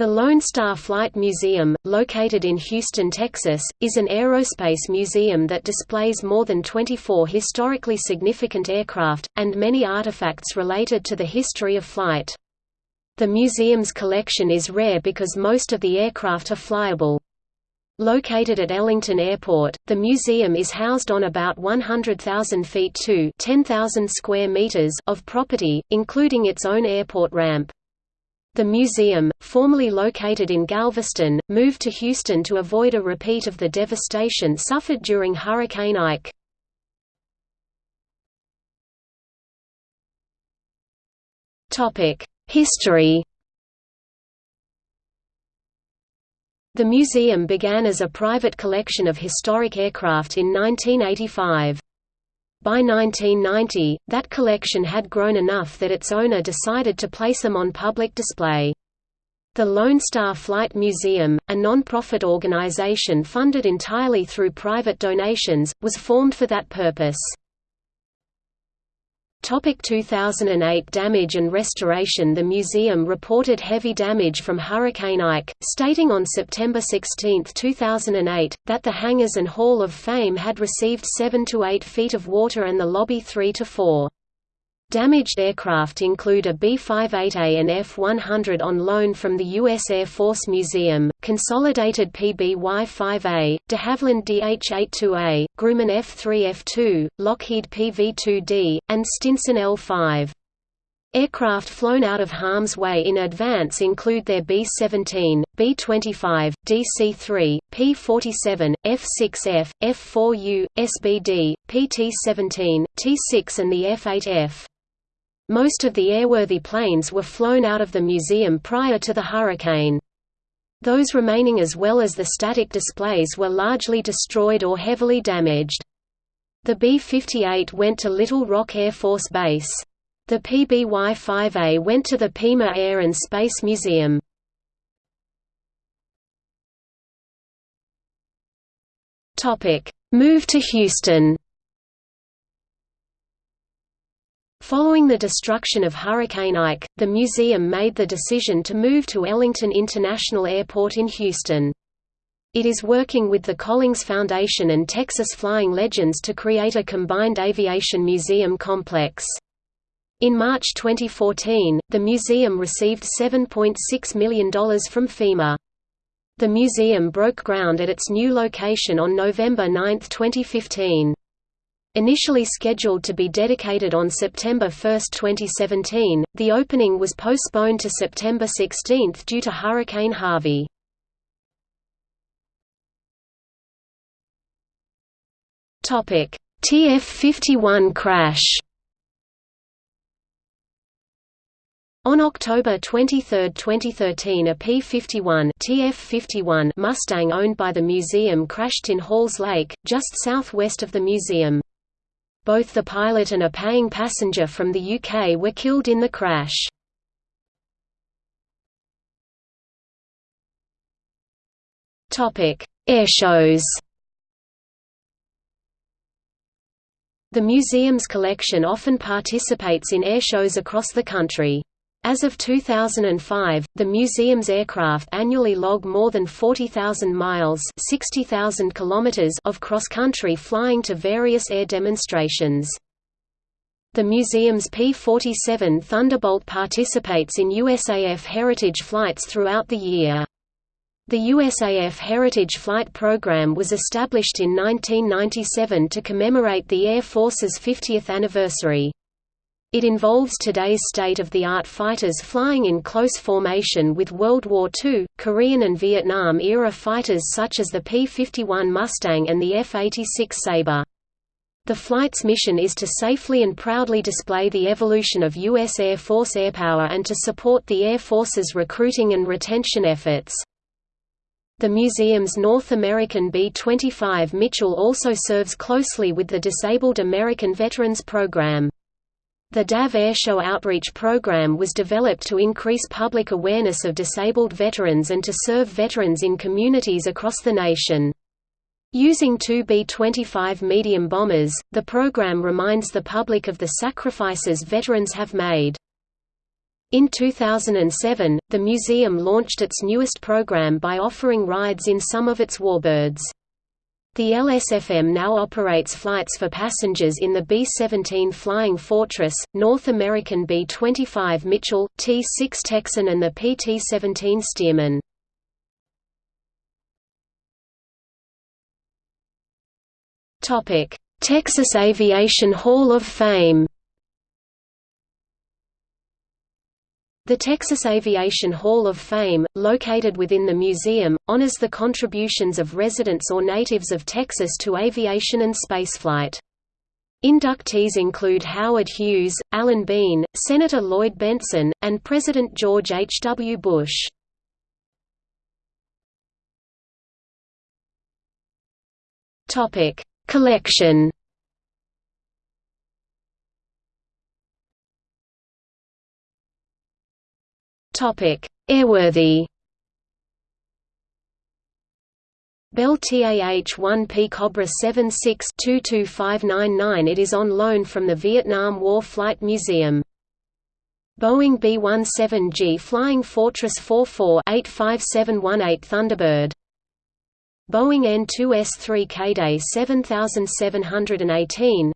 The Lone Star Flight Museum, located in Houston, Texas, is an aerospace museum that displays more than 24 historically significant aircraft, and many artifacts related to the history of flight. The museum's collection is rare because most of the aircraft are flyable. Located at Ellington Airport, the museum is housed on about 100,000 feet to 10,000 square meters of property, including its own airport ramp. The museum, formerly located in Galveston, moved to Houston to avoid a repeat of the devastation suffered during Hurricane Ike. History The museum began as a private collection of historic aircraft in 1985. By 1990, that collection had grown enough that its owner decided to place them on public display. The Lone Star Flight Museum, a non-profit organization funded entirely through private donations, was formed for that purpose. Topic 2008 Damage and restoration The museum reported heavy damage from Hurricane Ike, stating on September 16, 2008, that the hangars and Hall of Fame had received 7 to 8 feet of water and the lobby 3 to 4. Damaged aircraft include a B-58A and F-100 on loan from the U.S. Air Force Museum, Consolidated PBY-5A, de Havilland DH-82A, Grumman F-3F2, Lockheed PV-2D, and Stinson L-5. Aircraft flown out of harm's way in advance include their B-17, B-25, DC-3, P-47, F-6F, F-4U, SBD, PT-17, T-6 and the F-8F. Most of the airworthy planes were flown out of the museum prior to the hurricane. Those remaining as well as the static displays were largely destroyed or heavily damaged. The B-58 went to Little Rock Air Force Base. The PBY-5A went to the Pima Air and Space Museum. Move to Houston Following the destruction of Hurricane Ike, the museum made the decision to move to Ellington International Airport in Houston. It is working with the Collings Foundation and Texas Flying Legends to create a combined aviation museum complex. In March 2014, the museum received $7.6 million from FEMA. The museum broke ground at its new location on November 9, 2015. Initially scheduled to be dedicated on September 1, 2017, the opening was postponed to September 16 due to Hurricane Harvey. TF-51 crash On October 23, 2013 a P-51 TF-51 Mustang owned by the museum crashed in Halls Lake, just southwest of the museum. Both the pilot and a paying passenger from the UK were killed in the crash. Airshows The museum's collection often participates in airshows across the country. As of 2005, the museum's aircraft annually log more than 40,000 miles (60,000 kilometers) of cross-country flying to various air demonstrations. The museum's P-47 Thunderbolt participates in USAF heritage flights throughout the year. The USAF Heritage Flight Program was established in 1997 to commemorate the Air Force's 50th anniversary. It involves today's state-of-the-art fighters flying in close formation with World War II, Korean and Vietnam-era fighters such as the P-51 Mustang and the F-86 Sabre. The flight's mission is to safely and proudly display the evolution of U.S. Air Force airpower and to support the Air Force's recruiting and retention efforts. The museum's North American B-25 Mitchell also serves closely with the Disabled American Veterans Program. The DAV Airshow Outreach Program was developed to increase public awareness of disabled veterans and to serve veterans in communities across the nation. Using two B-25 medium bombers, the program reminds the public of the sacrifices veterans have made. In 2007, the museum launched its newest program by offering rides in some of its warbirds. The LSFM now operates flights for passengers in the B-17 Flying Fortress, North American B-25 Mitchell, T-6 Texan and the PT-17 Stearman. Texas Aviation Hall of Fame The Texas Aviation Hall of Fame, located within the museum, honors the contributions of residents or natives of Texas to aviation and spaceflight. Inductees include Howard Hughes, Alan Bean, Senator Lloyd Bentsen, and President George H. W. Bush. Collection Topic: Airworthy. Bell TAH-1P Cobra 76-22599 It is on loan from the Vietnam War Flight Museum. Boeing B-17G Flying Fortress 44-85718 Thunderbird Boeing N-2S3 Kaydet 7718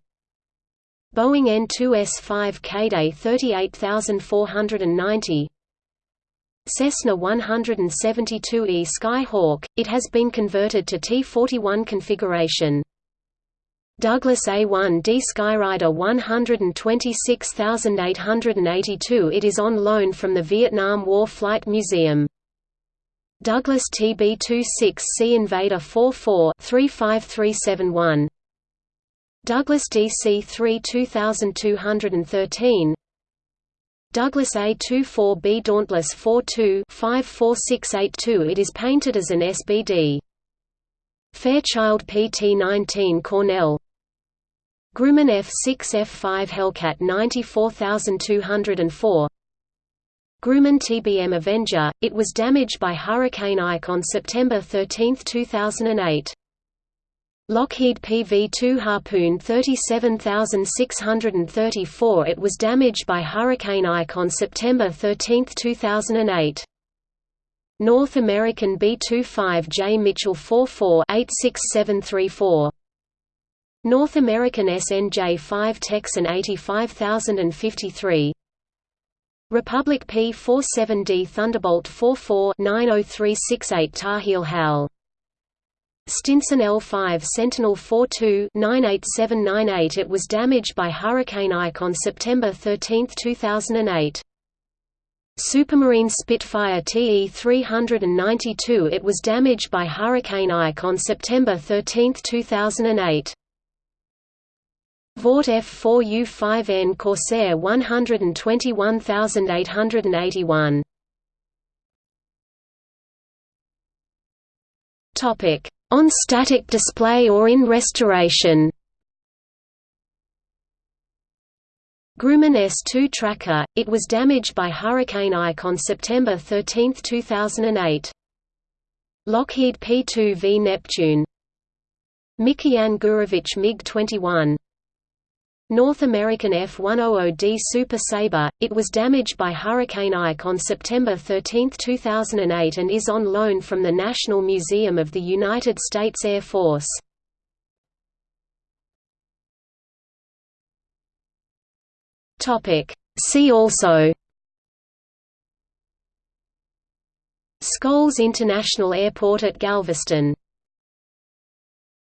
Boeing N-2S5 Kaydet 38490 Cessna 172E Skyhawk, it has been converted to T-41 configuration. Douglas A-1D Skyraider 126882 It is on loan from the Vietnam War Flight Museum. Douglas TB-26C Invader 44 35371 Douglas DC-3 2213 Douglas A-24B Dauntless 42-54682 It is painted as an SBD. Fairchild PT-19 Cornell Grumman F-6 F-5 Hellcat 94204 Grumman TBM Avenger, it was damaged by Hurricane Ike on September 13, 2008. Lockheed PV-2 Harpoon 37634 It was damaged by Hurricane Ike on September 13, 2008. North American B-25J Mitchell 44-86734 North American SNJ-5 Texan 85053 Republic P-47D Thunderbolt 44-90368 Tar Heel HAL Stinson L5 Sentinel 42-98798 It was damaged by Hurricane Ike on September 13, 2008. Supermarine Spitfire TE-392 It was damaged by Hurricane Ike on September 13, 2008. Vought F4U5N Corsair 121881 Topic on static display or in restoration. Grumman S-2 tracker, it was damaged by Hurricane Ike on September 13, 2008. Lockheed P-2V Neptune Mikoyan Gurevich MiG-21 North American F-100D Super Sabre, it was damaged by Hurricane Ike on September 13, 2008 and is on loan from the National Museum of the United States Air Force. See also. Scholes International Airport at Galveston